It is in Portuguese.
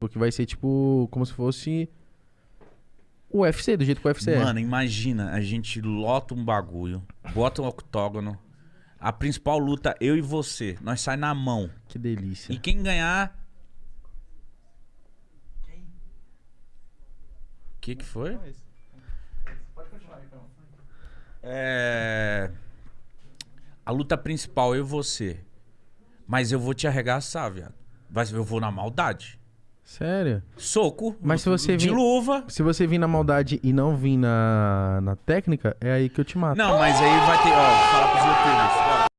Porque vai ser tipo como se fosse o UFC, do jeito que o UFC é. Mano, imagina, a gente lota um bagulho, bota um octógono, a principal luta, eu e você, nós sai na mão. Que delícia. E quem ganhar. O que que foi? É. A luta principal, eu e você. Mas eu vou te arregaçar, viado. Mas eu vou na maldade. Sério? Soco. Mas se você De vir- luva. Se você vir na maldade e não vir na, na técnica, é aí que eu te mato. Não, mas aí vai ter. Ó, vou falar pros youtubers.